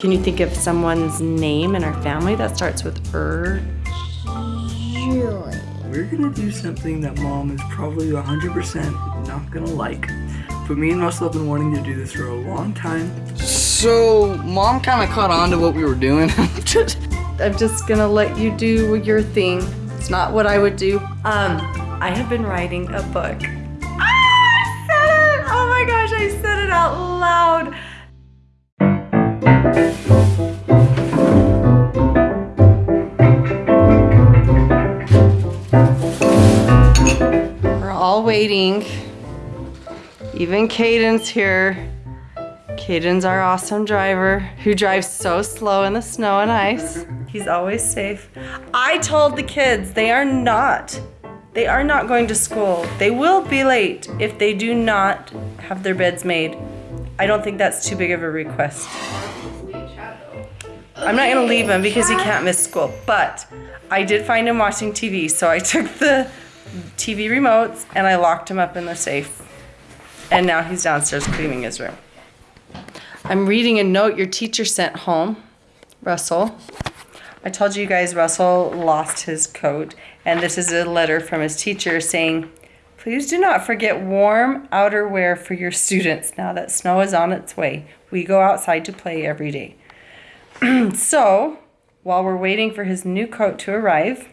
Can you think of someone's name in our family that starts with er? Julie. We're gonna do something that mom is probably 100% not gonna like. But me and Russell have been wanting to do this for a long time. So, mom kind of caught on to what we were doing. I'm just gonna let you do your thing. It's not what I would do. Um, I have been writing a book. Ah, I said it! Oh my gosh, I said it out loud. We're all waiting. Even Caden's here. Caden's our awesome driver who drives so slow in the snow and ice. He's always safe. I told the kids they are not. They are not going to school. They will be late if they do not have their beds made. I don't think that's too big of a request. I'm not gonna leave him because he can't miss school, but I did find him watching TV, so I took the TV remotes and I locked him up in the safe. And now he's downstairs cleaning his room. I'm reading a note your teacher sent home, Russell. I told you guys Russell lost his coat, and this is a letter from his teacher saying, Please do not forget warm outerwear for your students now that snow is on its way. We go outside to play every day. so, while we're waiting for his new coat to arrive,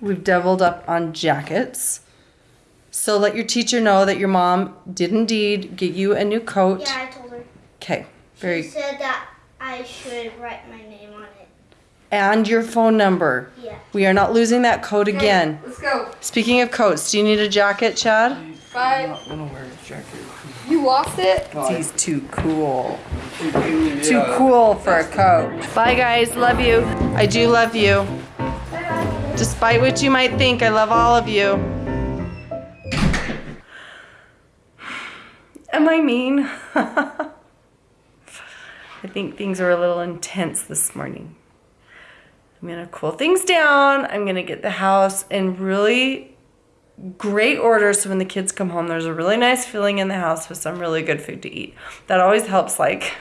we've doubled up on jackets. So let your teacher know that your mom did indeed get you a new coat. Yeah, I told her. Okay, She very said that I should write my name on it. and your phone number. Yeah. We are not losing that coat again. Let's go. Speaking of coats, do you need a jacket, Chad? I'm Bye. not gonna wear his jacket. You lost it? He's too cool. Too cool for a coat. Bye guys, love you. I do love you. Despite what you might think, I love all of you. Am I mean? I think things are a little intense this morning. I'm gonna cool things down. I'm gonna get the house and really great order so when the kids come home, there's a really nice feeling in the house with some really good food to eat. That always helps, like,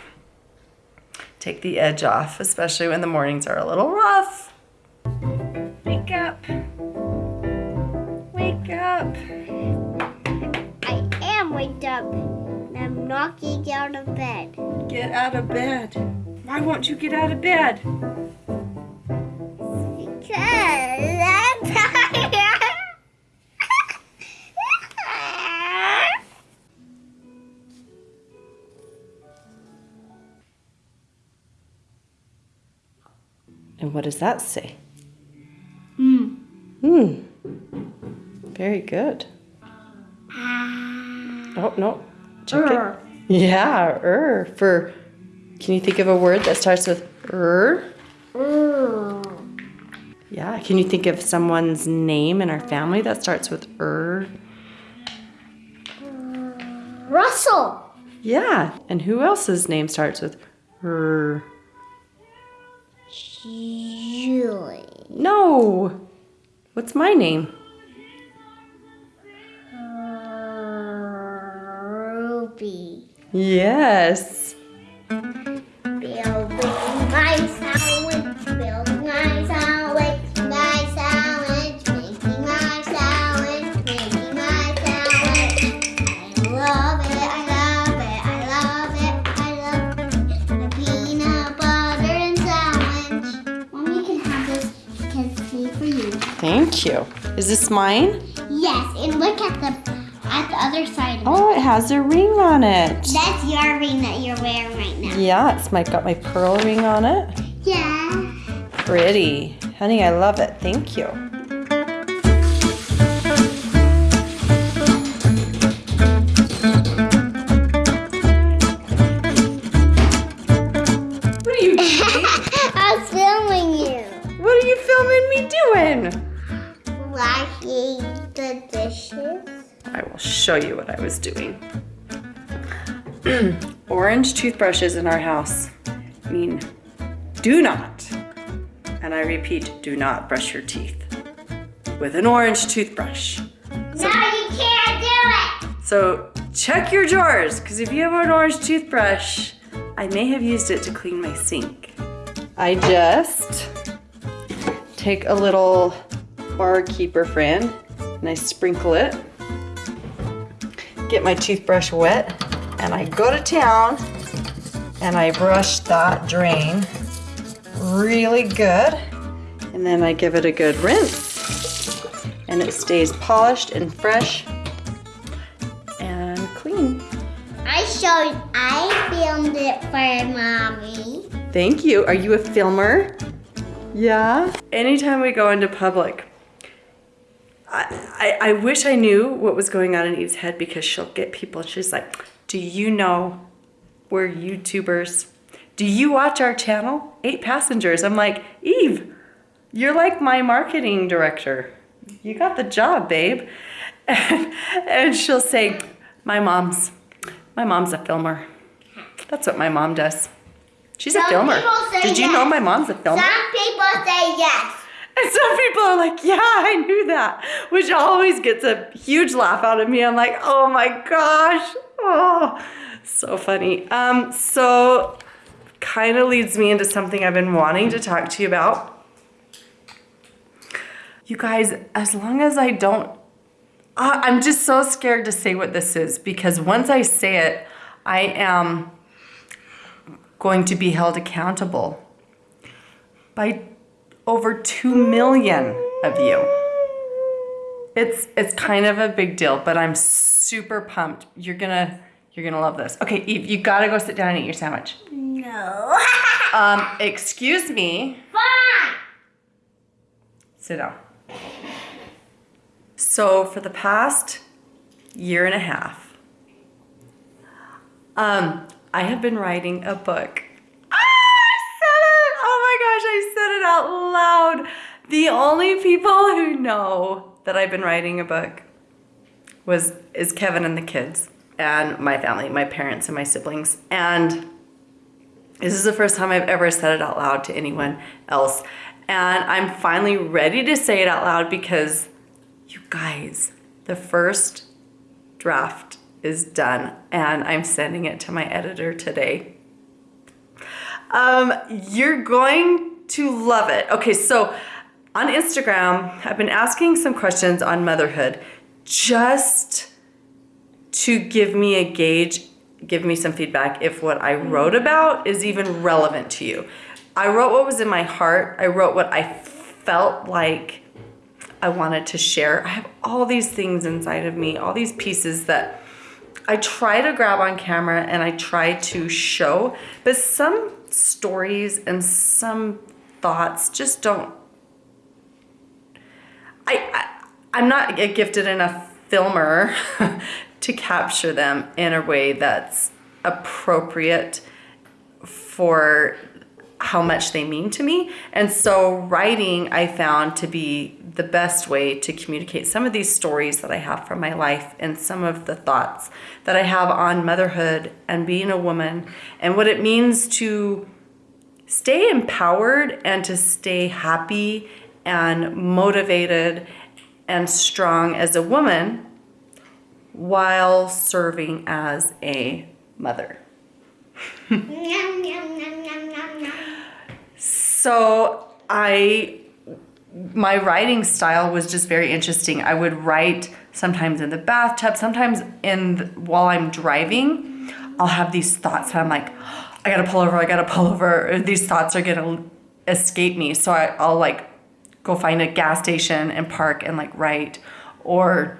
take the edge off, especially when the mornings are a little rough. Wake up. Wake up. I am waked up. and I'm knocking out of bed. Get out of bed. Why won't you get out of bed? And what does that say? Hmm. Hmm. Very good. Oh, no. Check it. Yeah, er. For, can you think of a word that starts with er? Yeah. Can you think of someone's name in our family that starts with er? Russell. Yeah. And who else's name starts with er? Julie. No. What's my name? Uh, Ruby. Yes. You. Is this mine? Yes, and look at the at the other side. of. Oh, it has a ring on it. That's your ring that you're wearing right now. Yeah, it's my got my pearl ring on it. Yeah. Pretty. Honey, I love it. Thank you. Show you what I was doing. Orange toothbrushes in our house mean do not, and I repeat, do not brush your teeth with an orange toothbrush. No, you can't do it. So check your drawers, because if you have an orange toothbrush, I may have used it to clean my sink. I just take a little bar keeper friend and I sprinkle it. Get my toothbrush wet and I go to town and I brush that drain really good. And then I give it a good rinse and it stays polished and fresh and clean. I showed, I filmed it for mommy. Thank you. Are you a filmer? Yeah. Anytime we go into public, I, I, I wish I knew what was going on in Eve's head because she'll get people. She's like, Do you know we're YouTubers? Do you watch our channel? Eight passengers. I'm like, Eve, you're like my marketing director. You got the job, babe. And, and she'll say, My mom's my mom's a filmer. That's what my mom does. She's a Some filmer. Did you know my mom's a filmer? Some people say yes. And some people are like, yeah, I knew that, which always gets a huge laugh out of me. I'm like, oh my gosh. Oh, so funny. Um, so kind of leads me into something I've been wanting to talk to you about. You guys, as long as I don't, uh, I'm just so scared to say what this is because once I say it, I am going to be held accountable by over 2 million of you. It's it's kind of a big deal, but I'm super pumped. You're going to you're going to love this. Okay, Eve, you got to go sit down and eat your sandwich. No. Um, excuse me. Fine. Sit down. So for the past year and a half, um, I have been writing a book. Loud. The only people who know that I've been writing a book was is Kevin and the kids and my family, my parents and my siblings. And this is the first time I've ever said it out loud to anyone else. And I'm finally ready to say it out loud because you guys, the first draft is done and I'm sending it to my editor today. Um, you're going to love it. Okay, so on Instagram, I've been asking some questions on motherhood just to give me a gauge, give me some feedback if what I mm-hmm. wrote about is even relevant to you. I wrote what was in my heart, I wrote what I felt like I wanted to share. I have all these things inside of me, all these pieces that I try to grab on camera and I try to show, but some stories and some thoughts just don't. I, I I'm not a gifted enough filmer to capture them in a way that's appropriate for how much they mean to me. And so writing I found to be the best way to communicate some of these stories that I have from my life and some of the thoughts that I have on motherhood and being a woman and what it means to stay empowered and to stay happy and motivated and strong as a woman while serving as a mother. So I, my writing style was just very interesting. I would write sometimes in the bathtub, sometimes in the, while I'm driving. I'll have these thoughts, and I'm like, I gotta pull over. I gotta pull over. These thoughts are gonna escape me. So I, I'll like go find a gas station and park and like write, or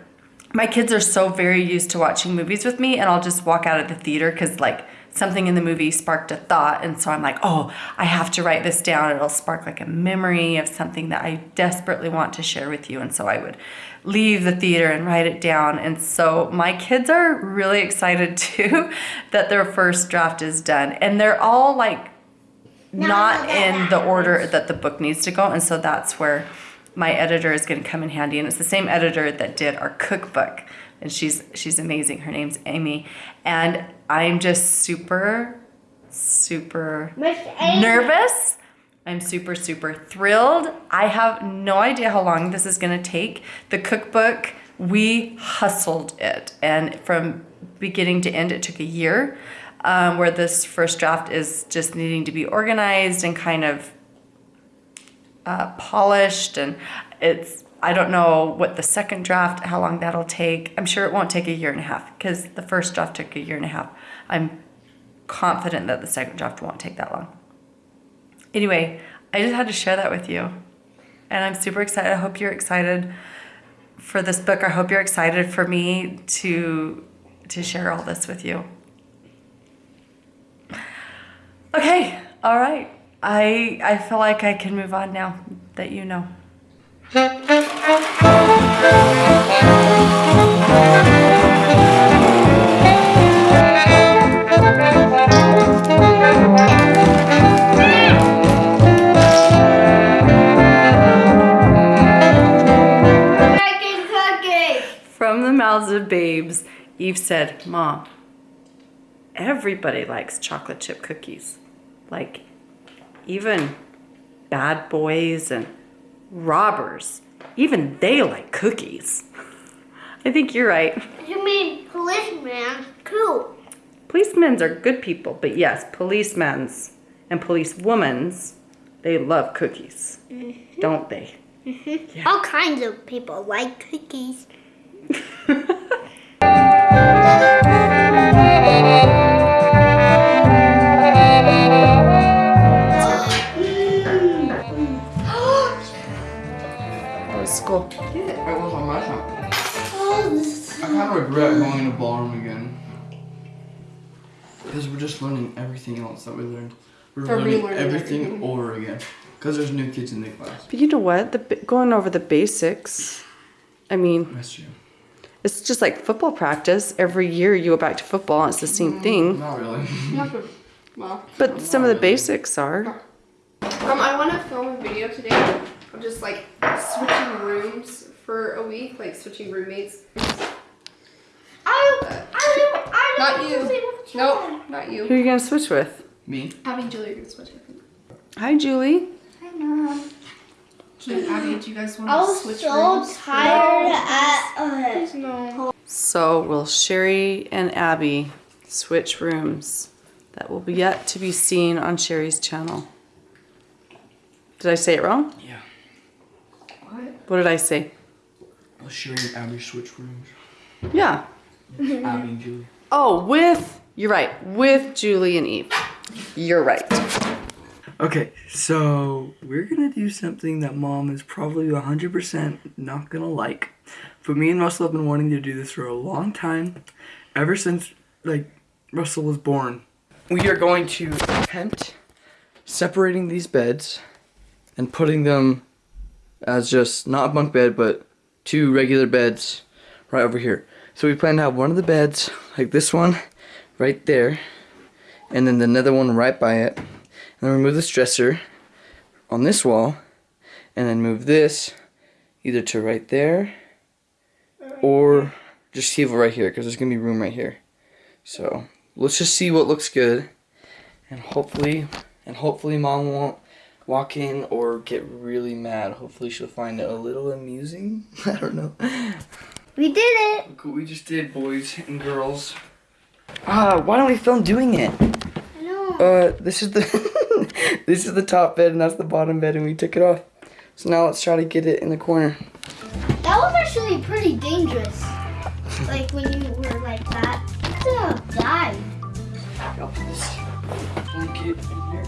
my kids are so very used to watching movies with me and I'll just walk out of the theater because like something in the movie sparked a thought and so I'm like, oh, I have to write this down. It'll spark like a memory of something that I desperately want to share with you. And so I would leave the theater and write it down. And so my kids are really excited too that their first draft is done. And they're all like not in the order that the book needs to go. And so that's where my editor is going to come in handy. And it's the same editor that did our cookbook. And she's she's amazing. Her name's Amy. And I'm just super, super nervous. I'm super, super thrilled. I have no idea how long this is going to take. The cookbook, we hustled it. And from beginning to end, it took a year. um, where this first draft is just needing to be organized and kind of uh, polished. And it's, I don't know what the second draft, how long that'll take. I'm sure it won't take a year and a half because the first draft took a year and a half. I'm confident that the second draft won't take that long. Anyway, I just had to share that with you. And I'm super excited. I hope you're excited for this book. I hope you're excited for me to to share all this with you. Okay, all right. I I feel like I can move on now that you know. From the mouths of babes, Eve said, Mom, everybody likes chocolate chip cookies. Like, even bad boys and robbers, even they like cookies. I think you're right. You mean policemen Cool. Policemen's are good people, but yes, policemen's and policewomen's, they love cookies, mm-hmm. don't they? Mm-hmm. All kinds of people like cookies. of regret going into ballroom again. Because we're just learning everything else that we learned. We're For learning relearning everything, everything. over again. Because there's new kids in the class. But you know what? The going over the basics. I mean, That's true. it's just like football practice. Every year you go back to football, and it's the same thing. Not really. well, But some of the basics are. um, I want to film a video today of just like switching rooms for a week, like switching roommates. I don't, I don't, I Not don't you. want to say what you Nope, not you. Who are you gonna switch with? Me? Abby and Julie are gonna switch. I think. Hi, Julie. I know. Should Abby, do you guys want I to was switch so rooms? tired at uh, No. So will Shari and Abby switch rooms? That will be yet to be seen on Shari's channel. Did I say it wrong? Yeah. What? What did I say? I'll show you Abby switch rooms. Yeah. Mm-hmm. Abby and Julie. Oh, with you're right. With Julie and Eve. You're right. Okay, so we're gonna do something that mom is probably 100% not gonna like. But me and Russell have been wanting to do this for a long time, ever since like Russell was born. We are going to attempt separating these beds and putting them as just not a bunk bed, but two regular beds right over here. So we plan to have one of the beds, like this one, right there, and then another one right by it. And then remove this dresser on this wall, and then move this either to right there or just leave it right here because there's gonna be room right here. So let's just see what looks good, and hopefully, and hopefully, mom won't walk in or get really mad. Hopefully, she'll find it a little amusing. I don't know. We did it. Look what we just did, boys and girls. Ah, why don't we film doing it? I know. Uh, this is the this is the top bed and that's the bottom bed, and we took it off. So now let's try to get it in the corner. That was actually pretty dangerous. like when you were like that. You could have died. I'll put this blanket in here.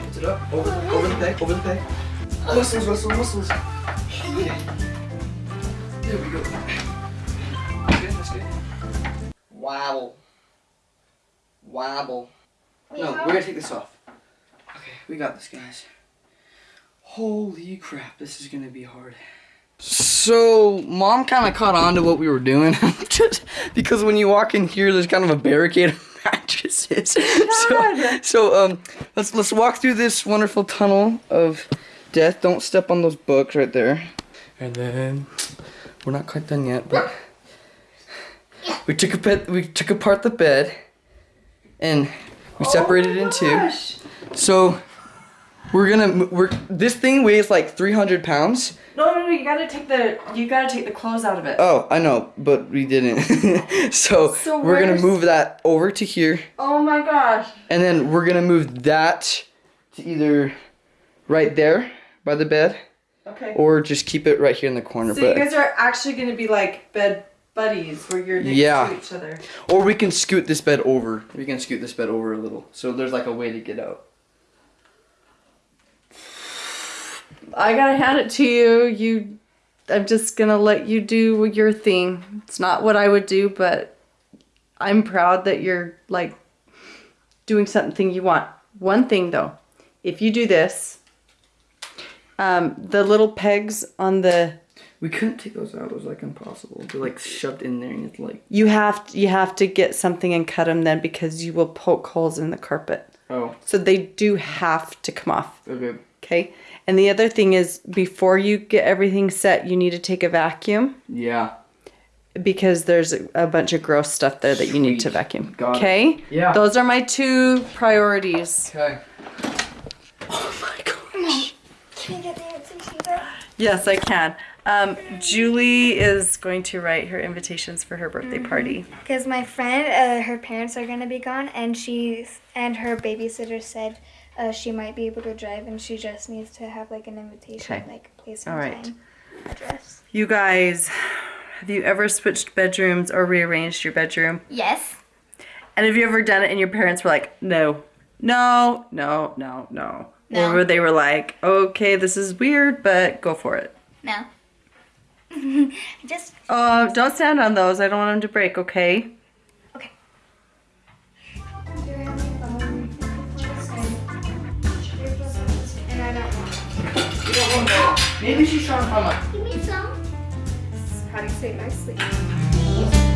Lift it up. Over, over the bed. Over the bed. Muscles, muscles, muscles. There we go. That's good. That's good. Wobble. Wobble. No, we're gonna take this off. Okay, we got this, guys. Holy crap, this is gonna be hard. So, mom kind of caught on to what we were doing. Just because when you walk in here, there's kind of a barricade of mattresses. So, so um, let's let's walk through this wonderful tunnel of death. Don't step on those books right there. And then we're not quite done yet, but we took a bed, we took apart the bed, and we separated it in oh two. So We're gonna we're this thing weighs like 300 pounds. No, no, no. You gotta take the you gotta take the clothes out of it. Oh, I know, but we didn't. so, So we're gonna move that over to here, Oh my gosh. and then we're gonna move that to either right there by the bed, Okay. or just keep it right here in the corner. So you guys are actually gonna be like bed buddies, where you're next Yeah. to each other. or we can scoot this bed over. We can scoot this bed over a little, so there's like a way to get out. I gotta hand it to you. You, I'm just gonna let you do your thing. It's not what I would do, but I'm proud that you're like doing something you want. One thing though, if you do this, um, the little pegs on the We couldn't take those out. It was like impossible. They're like shoved in there, and it's like you have you have to get something and cut them then because you will poke holes in the carpet. oh So they do have to come off. okay. Okay. And the other thing is, before you get everything set, you need to take a vacuum Yeah. because there's a, a bunch of gross stuff there that you need to vacuum. Got it. Okay. Yeah. Those are my two priorities. Okay. Can I get the answer sheet? Yes, I can. Um, Julie is going to write her invitations for her birthday party. Because my friend, uh, her parents are gonna be gone, and she's and her babysitter said uh, she might be able to drive, and she just needs to have like an invitation, Okay. like place and All right. time, address. You guys, have you ever switched bedrooms or rearranged your bedroom? Yes. And have you ever done it and your parents were like, no, no, no, no, no? No. Or they were like, okay, this is weird, but go for it. No. Just Uh, don't stand on those. I don't want them to break, okay? And I don't want. Maybe she's trying to find my give me some. How do you say it nicely?